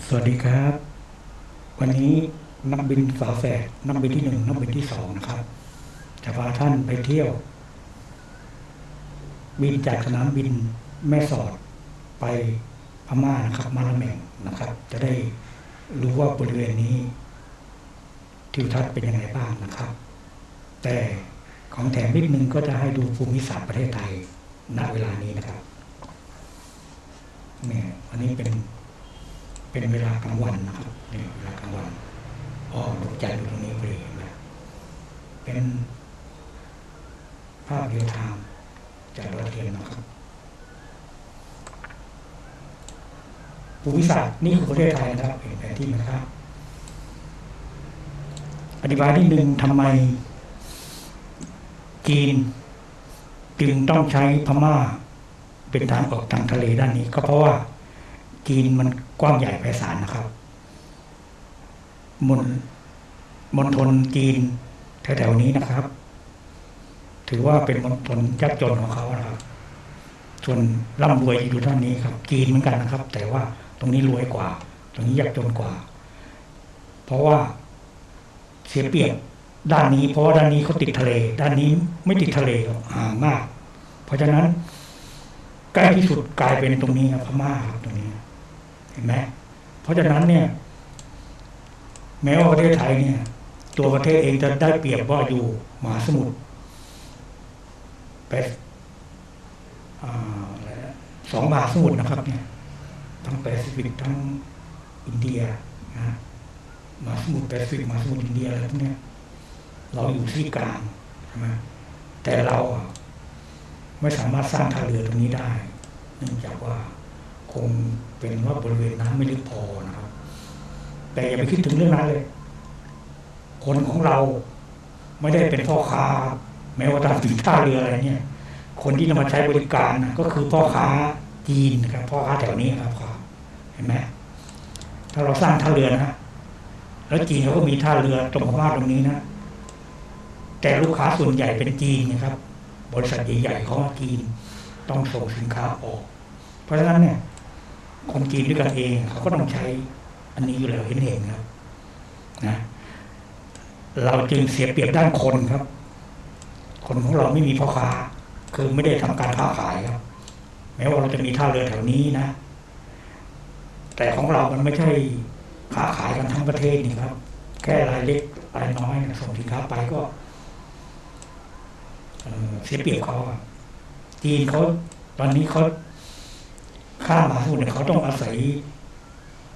สวัสดีครับ วันนี้นักบินฝาแฝดนักบินที่หนึ่งนักบินที่สองนะครับ จะพาท่านไปเที่ยว บินจากสนามบินแม่สอดไปพม่านะครับ มาละแมงนะครับ จะได้รู้ว่าบริเวณนี้ทิวทัศน์เป็นยังไงบ้างนะครับ แต่ของแถมนิดนึงก็จะให้ดูภูมิศาสตร์ประเทศไทยณเวลานี้นะครับเนี่ยอันนี้เป็น เป็นเวลากลางวันนะครับนี่เวลากลางวันอ๋อตกใจดูตรงนี้พอดีเห็นไหมเป็นภาพเรียลไทม์จากดาวเทียมนะครับภูมิศาสตร์นี่คือประเทศไทยนะครับเห็นแผนที่นะครับ อธิบายนิดนึงทำไม จีน จึงต้องใช้พม่า เป็นทางออกทางทะเลด้านนี้ ก็เพราะว่าจีนมัน กว้างใหญ่ไพศาลนะครับมณมณฑลจีนแถวๆนี้นะครับ ถือว่าเป็นมณฑลยากจนของเขานะครับ ส่วนร่ำรวยอยู่ด้านนี้ครับ จีนเหมือนกันนะครับ แต่ว่าตรงนี้รวยกว่า ตรงนี้ยากจนกว่า เพราะว่าเสียเปรียบด้านนี้เพราะว่าด้านนี้เขาติดทะเล ด้านนี้ไม่ติดทะเลห่างมาก เพราะฉะนั้นใกล้ที่สุดกลายเป็นตรงนี้ครับพม่าครับตรงนี้ เห็นไหมเพราะฉะนั้นเนี่ย แม้ว่าประเทศไทยเนี่ย ตัวประเทศเองจะได้เปรียบว่าอยู่มหาสมุทรแปดอ่าอะไรนะสองมหาสมุทรนะครับ เนี่ย ทั้งแปซิฟิกทั้งอินเดียนะมหาสมุทรแปซิฟิกมหาสมุทรอินเดียอะไรพวกนี้เราอยู่ที่กลางใช่ไหมแต่เราไม่สามารถสร้างท่าเรือตรงนี้ได้ เนื่องจากว่าคง เป็นว่าบริเวณน้ำไม่ลึกพอนะครับ แต่อย่าไปคิดถึงเรื่องนั้นเลย คนของเราไม่ได้เป็นพ่อค้า แม้ว่าตามถึงท่าเรืออะไรเนี่ย คนที่นำมาใช้บริการนะก็คือพ่อค้าจีนครับพ่อค้าแถวนี้ครับครับเห็นไหมถ้าเราสร้างท่าเรือนะแล้วจีนเขาก็มีท่าเรือตรงพม่าตรงนี้นะแต่ลูกค้าส่วนใหญ่เป็นจีนนะครับ บริษัทใหญ่ๆของจีนต้องส่งสินค้าออก เพราะฉะนั้นเนี่ย คนจีนด้วยกันเองเขาก็ต้องใช้ อันนี้อยู่แล้วเห็นเห็นครับนะเราจึงเสียเปรียบด้านคนครับ คนของเราไม่มีพ่อค้า คือไม่ได้ทำการค้าขายครับ แม้ว่าเราจะมีท่าเรือแถวนี้นะ แต่ของเรามันไม่ใช่ค้าขายกันทั้งประเทศนี่ครับ แค่รายเล็กรายน้อยส่งสินค้าไปก็เสียเปรียบเขาจีนเขาตอนนี้เขา ข้ามมหาสมุทรเนี่ยเขาต้องอาศัย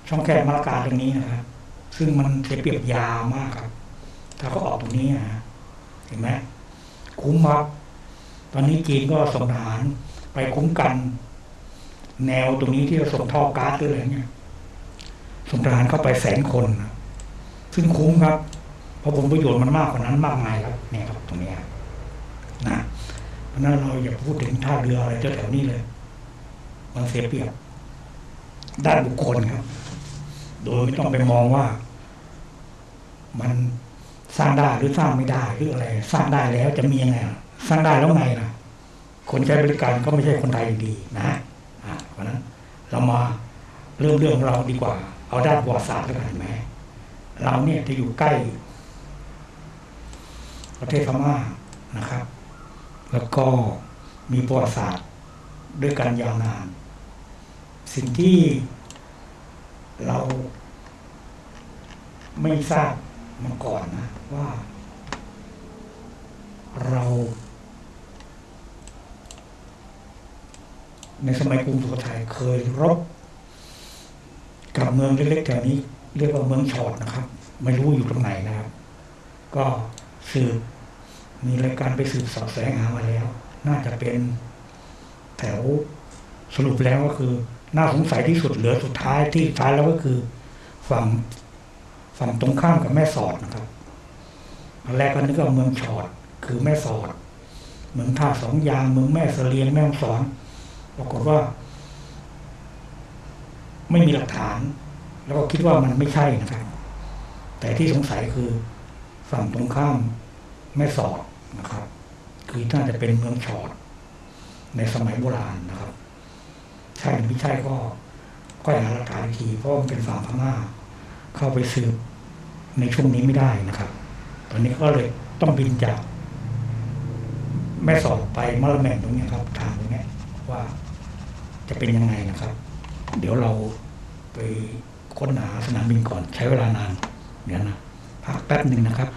ช่องแคบมาลากาตรงนี้นะครับ ซึ่งมันเสียเปรียบยาวมากครับ ถ้าเขาออกตรงนี้นะเห็นไหมคุ้มครับ ตอนนี้จีนก็ส่งทหารไปคุ้มกัน แนวตรงนี้ที่เราส่งท่อก๊าซหรืออะไรเนี่ยส่งทหารเข้าไปแสนคน ซึ่งคุ้มครับ เพราะผลประโยชน์มันมากกว่านั้นมากมายครับ เนี่ยครับตรงนี้นะเพราะนั้นเราอย่าพูดถึงท่าเรืออะไรแถวนี้เลย มันเสียเปรียบ ด้านบุคคลครับ โดยไม่ต้องไปมองว่า มันสร้างได้หรือสร้างไม่ได้หรืออะไร สร้างได้แล้วจะมียังไงสร้างได้แล้วไงล่ะ คนใช้บริการก็ไม่ใช่คนไทยดีนะอ่าเพราะนั้น เรามาเริ่มเรื่องเราดีกว่า เอาด้านประวัติศาสตร์แล้วกันเห็นไหมเราเนี่ยจะอยู่ใกล้ ประเทศพม่านะครับ แล้วก็มีประวัติศาสตร์ด้วยกันยาวนาน สิ่งที่เราไม่ทราบมาก่อนนะ ว่า เรา ในสมัยกรุงสุโขทัยเคยรบกับเมืองเล็กๆแถวนี้ เรียกว่าเมืองชอดนะครับ ไม่รู้อยู่ตรงไหนนะครับ ก็สืบมีรายการไปสืบสอบแสงหามาแล้ว น่าจะเป็นแถวสรุปแล้วก็คือ น่าสงสัยที่สุดเหลือสุดท้ายที่สุดท้ายแล้วก็คือ ฝั่งฝั่งตรงข้ามกับแม่สอดนะครับอนแรกก็นึกว่าเมืองชอด คือแม่สอด เมืองท่าสองยางเมืองแม่เสลียงแม่ฮ่องสอนปรากฏว่า ไม่มีหลักฐาน แล้วก็คิดว่ามันไม่ใช่นะครับ แต่ที่สงสัยคือ ฝั่งตรงข้ามแม่สอดนะครับ คือน่าจะเป็นเมืองชอด ในสมัยโบราณนะครับ ช่หรือไม่ใช่ก็ค่อยหาหลักฐานอีกทีเพราะมันเป็นฝั่งพม่าเข้าไปสืบในช่วงนี้ไม่ได้นะครับ ตอนนี้ก็เลยต้องบินจากแม่สอดไปมะละแมงตรงนี้ครับทางตรงนี้ว่าจะเป็นยังไงนะครับ เดี๋ยวเราไปค้นหาสนามบินก่อนใช้เวลานานเดี๋ยวนะพักแป๊บหนึ่งนะครับ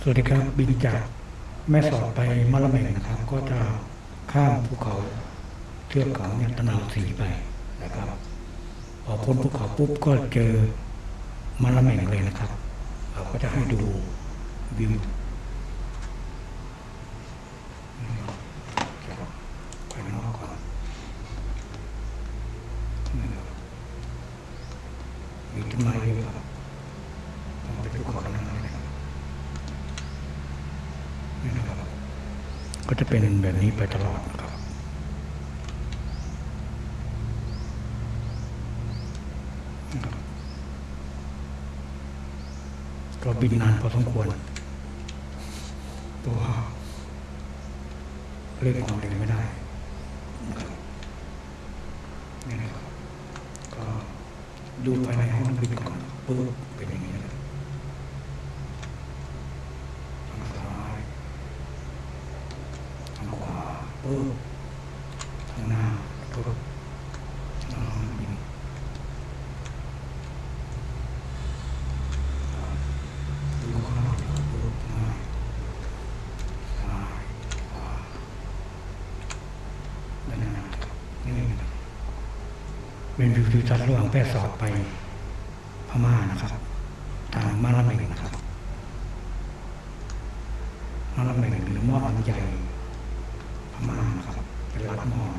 สวัสดีครับบินจากแม่สอดไปมะละแมงนะครับ ก็จะ ข้ามภูเขาเทือกเขาเนี่ยตะนาวสีไปนะครับ พอพ้นภูเขาปุ๊บก็เจอมะละแมงเลยนะครับ เราก็จะให้ดูวิวไปนอกก่อนนะครับมีต้นไม้เยอะครับต้องไปภูเขาทั้งนั้นเลยนะครับนี่นะครับ ก็ จะเป็นแบบนี้ไปตลอดครับ ก็บินนานพอสมควร ตัวเร่งความเร็วไม่ได้นี่นะครับก็ดูภายในห้องบินก่อนปุ๊บเป็นอย่างนี้นะครับทางซ้ายทางขวาปุ๊บทางหน้าปุ๊บทางบิน ดูข้างนอกดูข้างในซ้ายขวาด้านหน้าครับนี่นะครับ เป็นวิวทิวทัศน์ระหว่างแพร่สอดไปพม่านะครับ ทางมาลาเมงนะครับมาลาเมงหรือมอดอันใหญ่พม่านะครับ เป็นรัฐมอญ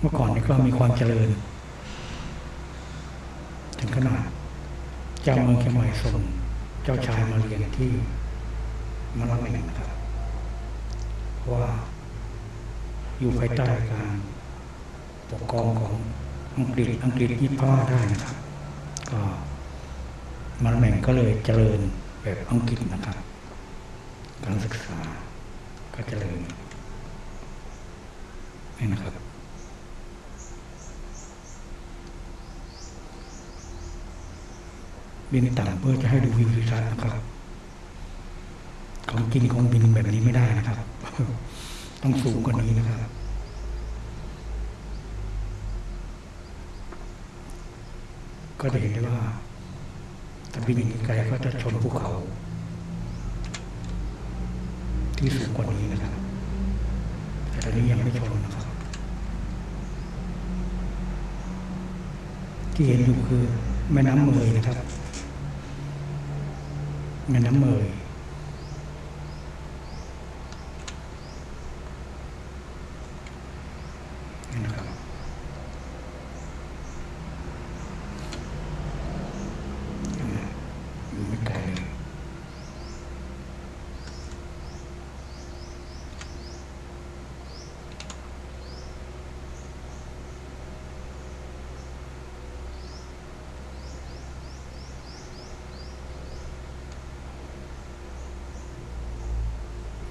เมื่อก่อนนี้ก็มีความเจริญ ถึงขนาด เจ้าเมืองเชียงใหม่ส่งเจ้าชายมาเรียนที่มะละแมงนะครับเพราะว่า อยู่ภายใต้การปกครองของอังกฤษอังกฤษยึดพม่าได้นะครับ ก็มะละแมงก็เลยเจริญแบบอังกฤษนะครับการศึกษาก็เจริญนี่นะครับ บินต่ำเพื่อจะให้ดูวิวทิวทัศน์นะครับ ของจริงของบินแบบนี้ไม่ได้นะครับ ต้องสูงกว่านี้นะครับ ก็จะเห็นได้ว่าถ้าบินไกลก็จะชนภูเขา ที่สูงกว่านี้นะครับ แต่ตอนนี้ยังไม่ชนนะครับ ที่เห็นอยู่คือแม่น้ำเมยนะครับ แม่น้ำเมยนี่นะครับอยู่ไม่ไกลเลย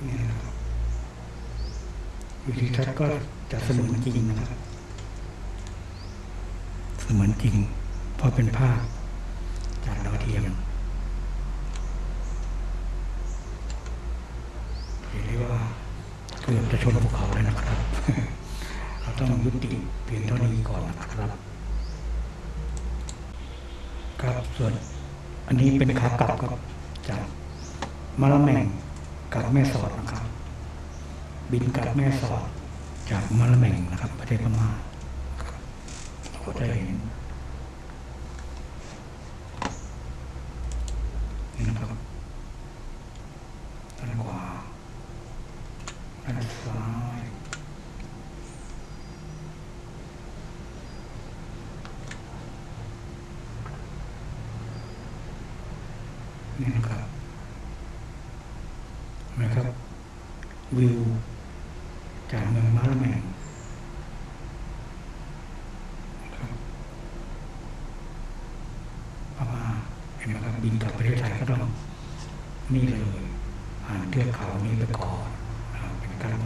นี่นะครับ วิธีทัศน์ก็จะเสมือนจริงนะครับ เสมือนจริง เพราะเป็นภาพจากดาวเทียมเห็นได้ว่าเกือบจะชนภูเขาเลยนะครับ เราต้องยุติเพียงเท่านี้ก่อนนะครับ ครับส่วน อันนี้เป็นขากลับครับจากมะละแมงกับแม่สอดนะครับ บินกับแม่สอด จากมะละแมงนะครับ ประเทศพม่าเราก็จะเห็นนี่นะครับด้านขวาด้านซ้ายนี่นะครับเห็นไหมครับวิวจากเมืองมาละแมงครับพม่าเห็นไหมครั บินกลับประเทศไทยก็ต้องนี่เลยผ่านเทือกเขานี้ไปก่อนนะครับเป็นการ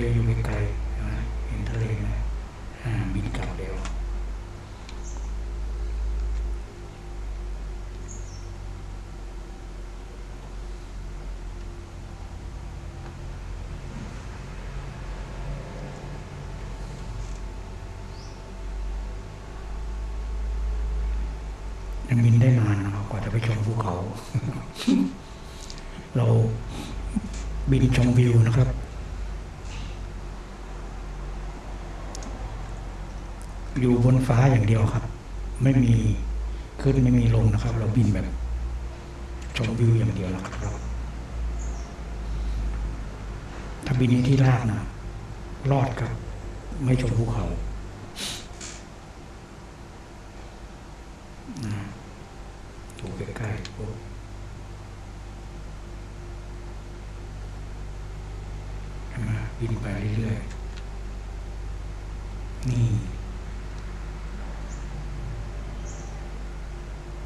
เลอยู่ไกลๆเห็นไหมเห็นทะเลไหมบินกลับเร็วยังบินได้นานนะกว่าจะไปชมภูเขา เราบินชมวิวนะครับ อยู่บนฟ้าอย่างเดียวครับ ไม่มีขึ้นไม่มีลงนะครับ เราบินแบบชมวิวอย่างเดียวนะครับถ้าบินที่ลากนะรอดครับ ไม่ชมภูเขาถูใกล้ๆปุ๊บบินไปเรื่อยๆนี่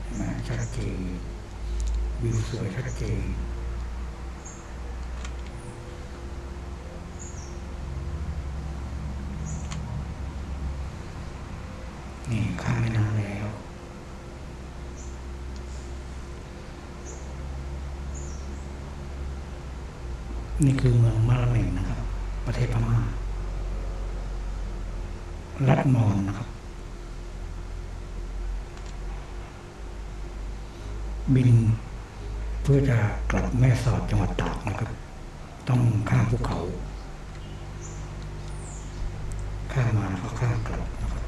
เห็นไหมชัดเจนวิวสวยชัด เจนนี่ข้ามแม่น้ำแล้ว นี่คือเมืองมาลาเมงนะครับ ประเทศพม่ารัฐมอญนะครับ บิน เพื่อจะกลับแม่สอดจังหวัดตากนะครับ ต้องข้ามภูเขา ข้ามมาแล้วก็ข้ามกลับนะครับ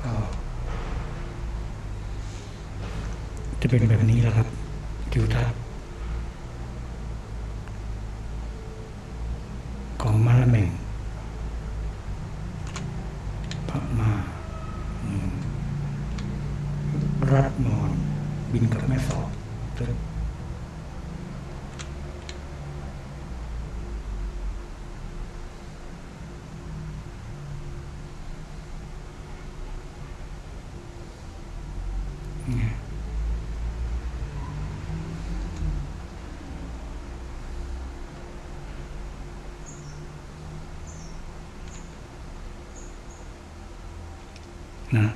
ก็จะเป็นแบบนี้แหละครับทิวทัศน์ของมาละเมงพม่าอืมรัฐมอนบินกับแม่สอดตึกเนี่ย นะ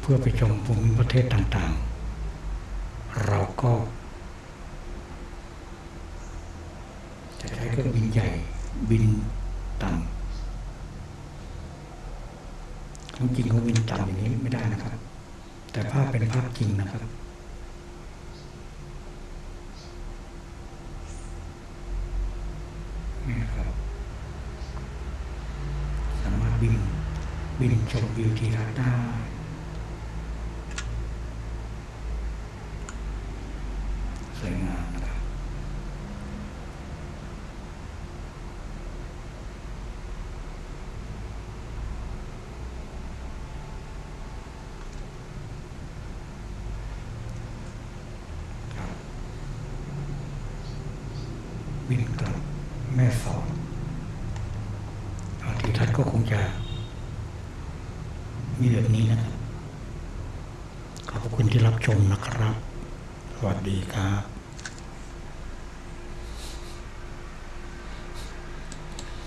เพื่อไปชมภูมิประเทศต่างๆ เราก็จะใช้เครื่องบินใหญ่บินต่ำของจริงเขาบินต่ำอย่างนี้ไม่ได้นะครับ แต่ภาพเป็นภาพจริงนะครับ นี่นะครับ สามารถบิน วินชมวิวทีรัฐได้สวยงามนะครับ ครับบินกลับแม่สอดอาทิทัศน์ก็คงจะ มีแบบนี้นะครับ ขอบคุณที่รับ ชมนะครับ สวัสดีครับ